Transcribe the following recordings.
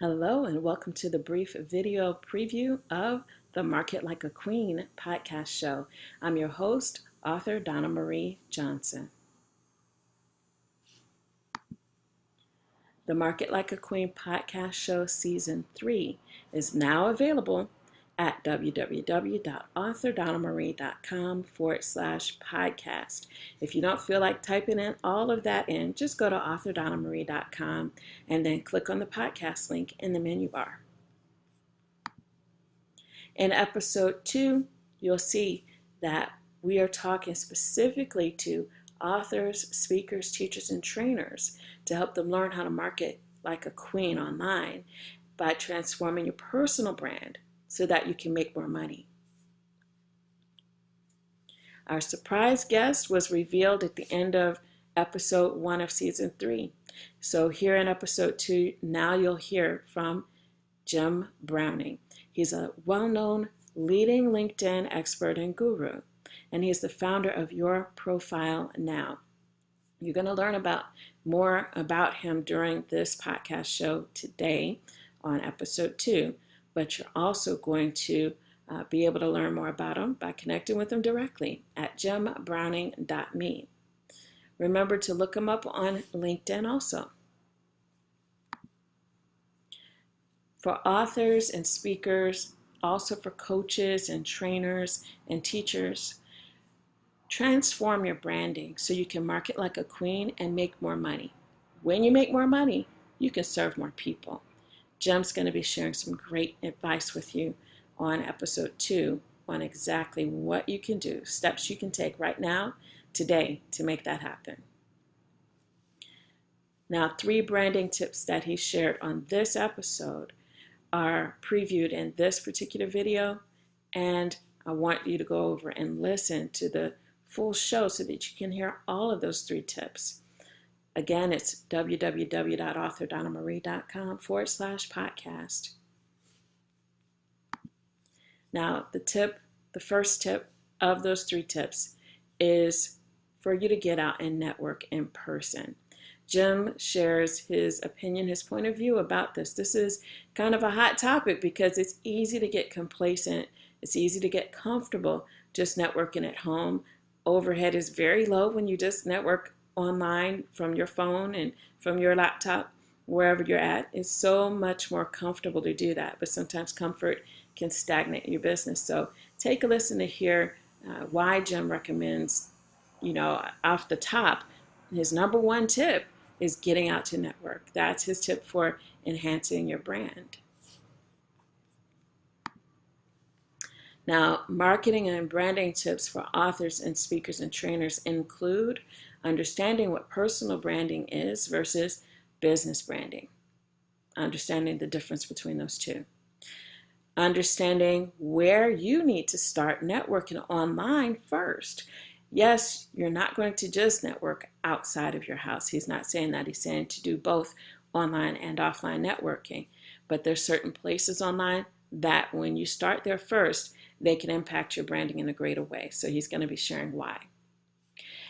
Hello, and welcome to the brief video preview of the Market Like a Queen podcast show. I'm your host, author Donna Marie Johnson. The Market Like a Queen podcast show season three is now available at www.authordonnamarie.com forward slash podcast. If you don't feel like typing in all of that in, just go to authordonnamarie.com and then click on the podcast link in the menu bar. In episode two, you'll see that we are talking specifically to authors, speakers, teachers, and trainers to help them learn how to market like a queen online by transforming your personal brand so that you can make more money. Our surprise guest was revealed at the end of episode one of season three. So, here in episode two, now you'll hear from Jim Browning. He's a well known leading LinkedIn expert and guru, and he's the founder of Your Profile Now. You're going to learn about more about him during this podcast show today on episode two but you're also going to uh, be able to learn more about them by connecting with them directly at jimbrowning.me. Remember to look them up on LinkedIn also. For authors and speakers, also for coaches and trainers and teachers, transform your branding so you can market like a queen and make more money. When you make more money, you can serve more people. Jim's going to be sharing some great advice with you on episode two on exactly what you can do, steps you can take right now, today, to make that happen. Now, three branding tips that he shared on this episode are previewed in this particular video, and I want you to go over and listen to the full show so that you can hear all of those three tips. Again, it's www.authordonnamarie.com forward slash podcast. Now, the tip, the first tip of those three tips is for you to get out and network in person. Jim shares his opinion, his point of view about this. This is kind of a hot topic because it's easy to get complacent, it's easy to get comfortable just networking at home. Overhead is very low when you just network online from your phone and from your laptop, wherever you're at. It's so much more comfortable to do that, but sometimes comfort can stagnate your business. So take a listen to hear uh, why Jim recommends, you know, off the top, his number one tip is getting out to network. That's his tip for enhancing your brand. Now, marketing and branding tips for authors and speakers and trainers include understanding what personal branding is versus business branding, understanding the difference between those two, understanding where you need to start networking online first. Yes, you're not going to just network outside of your house. He's not saying that. He's saying to do both online and offline networking. But there's certain places online that when you start there first, they can impact your branding in a greater way. So he's going to be sharing why.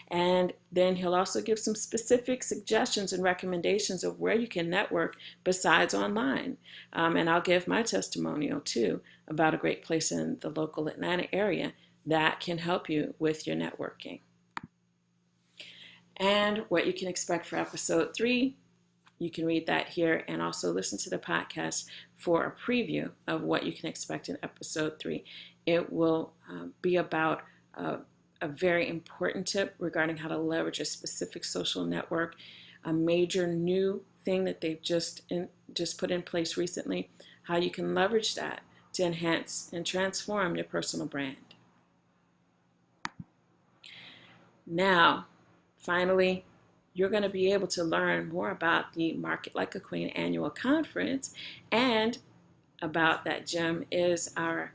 And then he'll also give some specific suggestions and recommendations of where you can network besides online. Um, and I'll give my testimonial too about a great place in the local Atlanta area that can help you with your networking. And what you can expect for episode three, you can read that here and also listen to the podcast for a preview of what you can expect in episode three. It will um, be about uh, a very important tip regarding how to leverage a specific social network, a major new thing that they've just in, just put in place recently, how you can leverage that to enhance and transform your personal brand. Now, finally, you're going to be able to learn more about the Market Like a Queen annual conference and about that Jim is our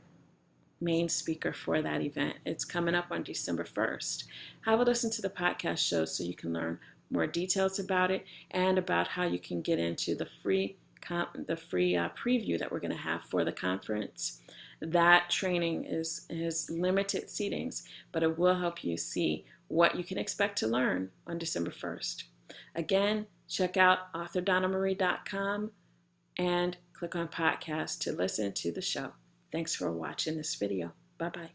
main speaker for that event. It's coming up on December 1st. Have a listen to the podcast show so you can learn more details about it and about how you can get into the free the free uh, preview that we're going to have for the conference. That training is is limited seatings, but it will help you see what you can expect to learn on December 1st. Again, check out authordonnamarie.com and click on podcast to listen to the show. Thanks for watching this video. Bye bye.